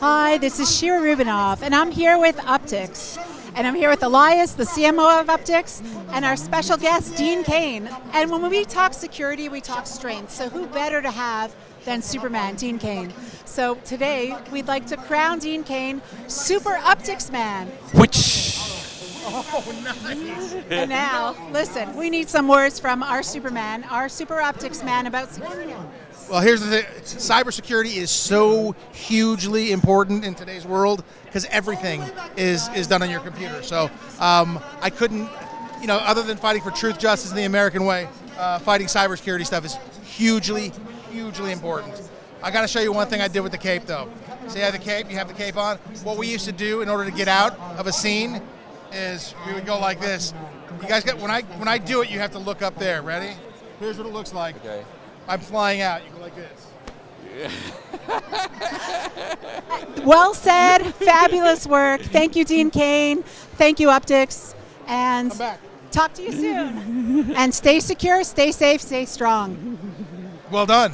Hi, this is Shira Rubinoff, and I'm here with Uptycs. And I'm here with Elias, the CMO of Uptycs, and our special guest, Dean Cain. And when we talk security, we talk strength. So who better to have than Superman, Dean Cain. So today, we'd like to crown Dean Cain Super Uptycs Man. Which? Oh, nice. And now, listen, we need some words from our Superman, our Super Uptycs Man about security. Well, here's the thing cybersecurity is so hugely important in today's world because everything is, is done on your computer. So um, I couldn't, you know, other than fighting for truth, justice, and the American way, uh, fighting cybersecurity stuff is hugely, hugely important. I got to show you one thing I did with the cape, though. See, I have the cape, you have the cape on. What we used to do in order to get out of a scene is we would go like this. You guys get when I when I do it, you have to look up there. Ready? Here's what it looks like. Okay. I'm flying out. You go like this. Well said, fabulous work. Thank you, Dean Cain. Thank you, Uptycs. And Come back. talk to you soon. and stay secure, stay safe, stay strong. Well done.